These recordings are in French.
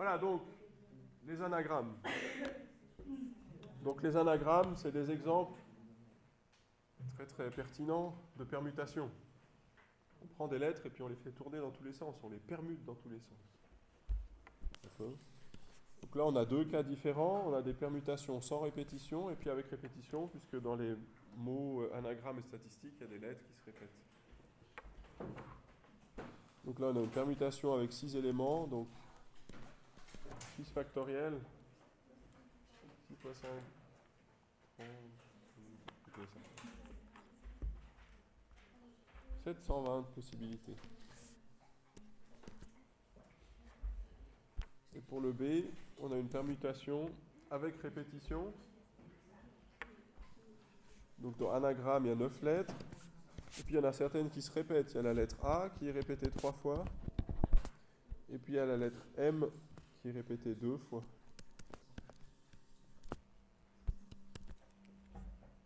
Voilà, donc, les anagrammes. Donc les anagrammes, c'est des exemples très très pertinents de permutation. On prend des lettres et puis on les fait tourner dans tous les sens, on les permute dans tous les sens. Donc là, on a deux cas différents. On a des permutations sans répétition et puis avec répétition, puisque dans les mots euh, anagrammes et statistiques, il y a des lettres qui se répètent. Donc là, on a une permutation avec six éléments. Donc 6 factoriel. 6 fois 5. 720 possibilités. Et pour le B, on a une permutation avec répétition. Donc dans anagramme, il y a 9 lettres. Et puis il y en a certaines qui se répètent. Il y a la lettre A qui est répétée 3 fois. Et puis il y a la lettre M qui est répétée 2 fois.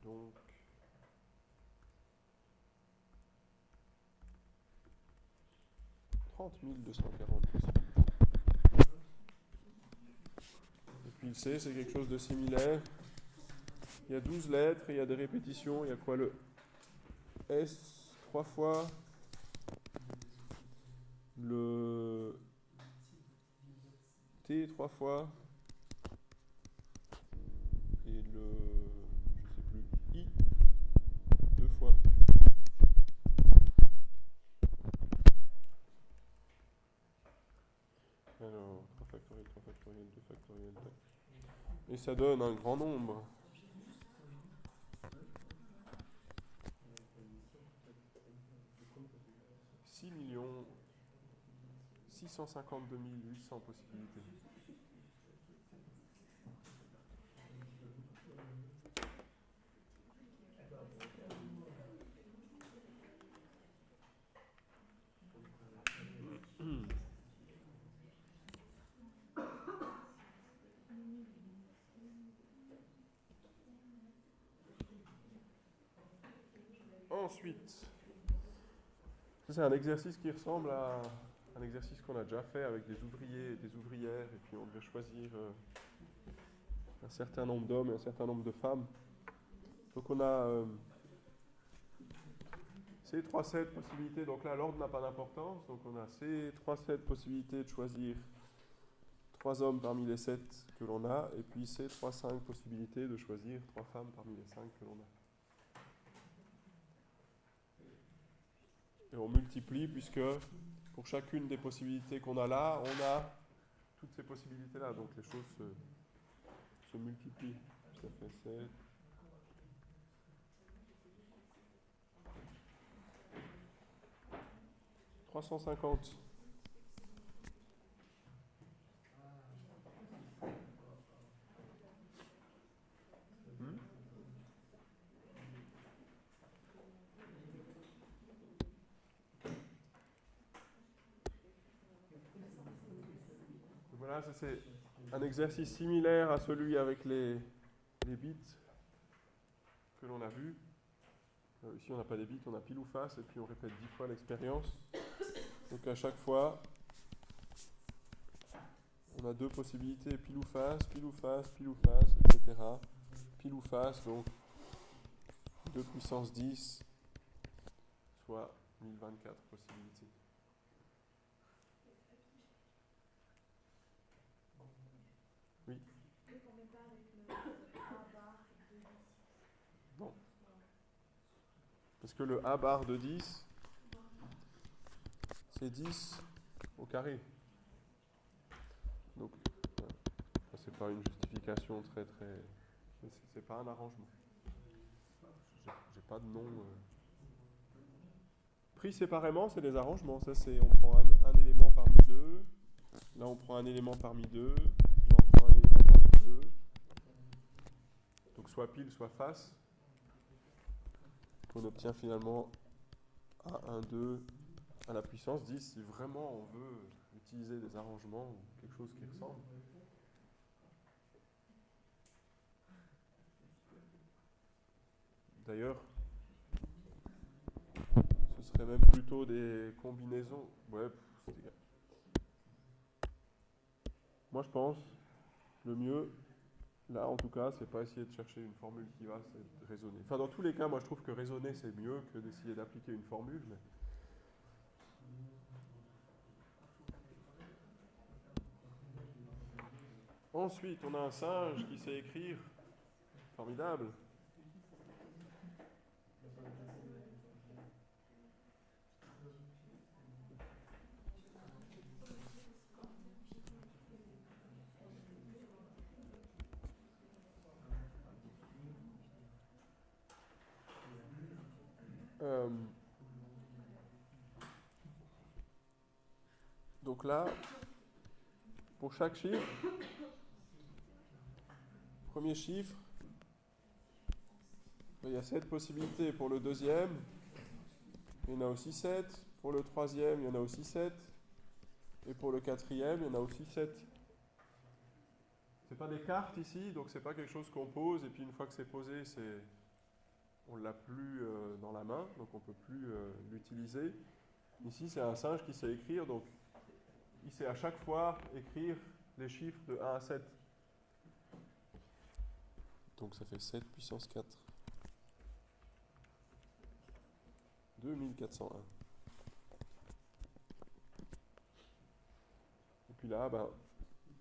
Donc, « 30 240 possibilités. puis le C, c'est quelque chose de similaire. Il y a 12 lettres et il y a des répétitions. Il y a quoi le S trois fois, le T trois fois et le je sais plus I deux fois. Alors 3 factoriel, 3 factoriel, 2 factoriel, et ça donne un grand nombre. 852 800 possibilités. Ensuite, c'est un exercice qui ressemble à un exercice qu'on a déjà fait avec des ouvriers et des ouvrières, et puis on devait choisir euh, un certain nombre d'hommes et un certain nombre de femmes. Donc on a euh, ces trois sets possibilités, donc là l'ordre n'a pas d'importance, donc on a ces trois sets possibilités de choisir trois hommes parmi les sept que l'on a, et puis ces trois cinq possibilités de choisir trois femmes parmi les cinq que l'on a. et on multiplie puisque pour chacune des possibilités qu'on a là, on a toutes ces possibilités-là. Donc les choses se, multiplient. Ça fait 7. « 350. C'est un exercice similaire à celui avec les, bits que l'on a vu. Euh, ici, on n'a pas des bits, on a pile ou face, et puis on répète dix fois l'expérience. Donc à chaque fois, on a deux possibilités, pile ou face, pile ou face, pile ou face, etc. Pile ou face, donc 2 puissance 10, soit 1024 possibilités. Parce que le A bar de 10, c'est 10 au carré. Donc, ce c'est pas une justification très très. C'est pas un arrangement. J'ai pas de nom. Euh. Pris séparément, c'est des arrangements. Ça, c'est on prend un, élément parmi deux. Là, on prend un élément parmi deux. Là, on prend un élément parmi deux. Donc, soit pile, soit face on obtient finalement A1, 2 à la puissance 10 si vraiment on veut utiliser des arrangements ou quelque chose qui ressemble. D'ailleurs, ce serait même plutôt des combinaisons. Ouais, moi je pense, le mieux, là en tout cas, c'est pas essayer de chercher une formule qui va, c'est raisonner. Enfin, dans tous les cas, moi je trouve que raisonner c'est mieux que d'essayer d'appliquer une formule. Ensuite, on a un singe qui sait écrire. Formidable. Euh, donc là, pour chaque chiffre, premier chiffre, il y a 7 possibilités pour le deuxième, il y en a aussi 7, pour le troisième, il y en a aussi 7, et pour le quatrième, il y en a aussi 7. C'est pas des cartes ici, donc c'est pas quelque chose qu'on pose, et puis une fois que c'est posé, c'est on l'a plus euh, dans la main, donc on ne peut plus euh, l'utiliser. Ici, c'est un singe qui sait écrire, donc il sait à chaque fois écrire les chiffres de 1 à 7. Donc ça fait 7 puissance 4. 2401. Et puis là, ben,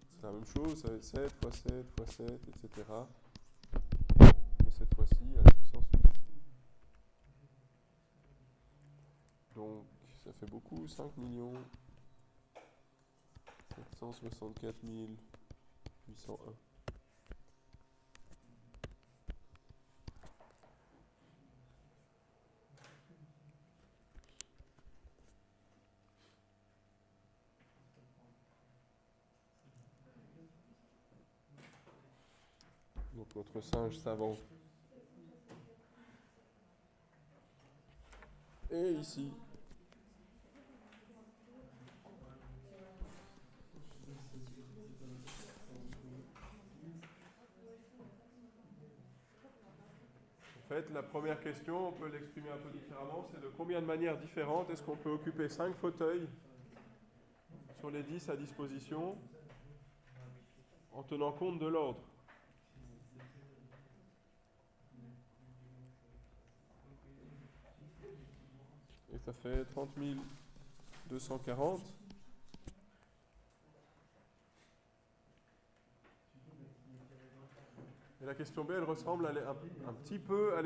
c'est la même chose, ça va être 7 fois 7 fois 7, etc. Mais cette fois-ci, à la puissance 8. Donc, ça fait beaucoup, 5 millions 764 801. Donc notre singe s'avance. Et ici. En fait, la première question, on peut l'exprimer un peu différemment, c'est de combien de manières différentes est-ce qu'on peut occuper 5 fauteuils sur les 10 à disposition en tenant compte de l'ordre? Et ça fait 30 240. Et la question B, elle ressemble un, un, petit peu à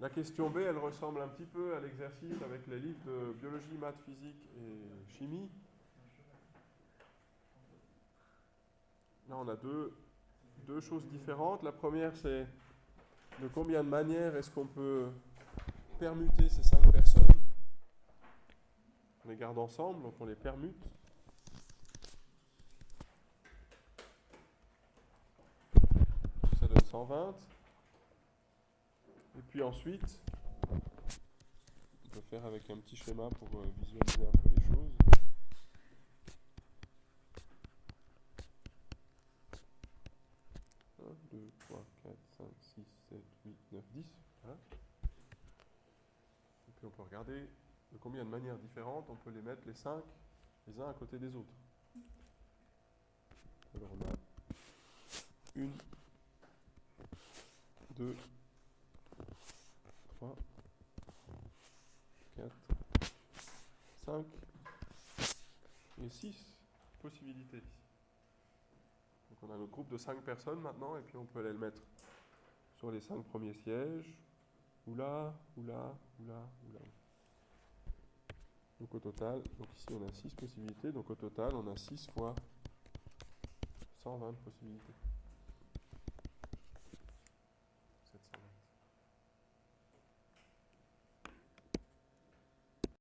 La question B, elle ressemble un petit peu à l'exercice avec les livres de biologie, maths, physique et chimie. Là, on a deux, deux choses différentes. La première, c'est de combien de manières est-ce qu'on peut permuter ces cinq personnes? On les garde ensemble, donc on les permute. Ça donne 120. Et puis ensuite, on peut faire avec un petit schéma pour euh, visualiser un peu les choses. 2, 3, 4, 5, 6, 7, 8, 9, 10. Et puis on peut regarder de combien de manières différentes on peut les mettre les 5 les uns à côté des autres. Alors on a 1, 2, 3, 4, 5 et 6 possibilités. Donc on a notre groupe de 5 personnes maintenant, et puis on peut aller le mettre sur les 5 premiers sièges, ou là, ou là, ou là, ou là. Donc au total, donc ici on a 6 possibilités, donc au total on a 6 fois 120 possibilités.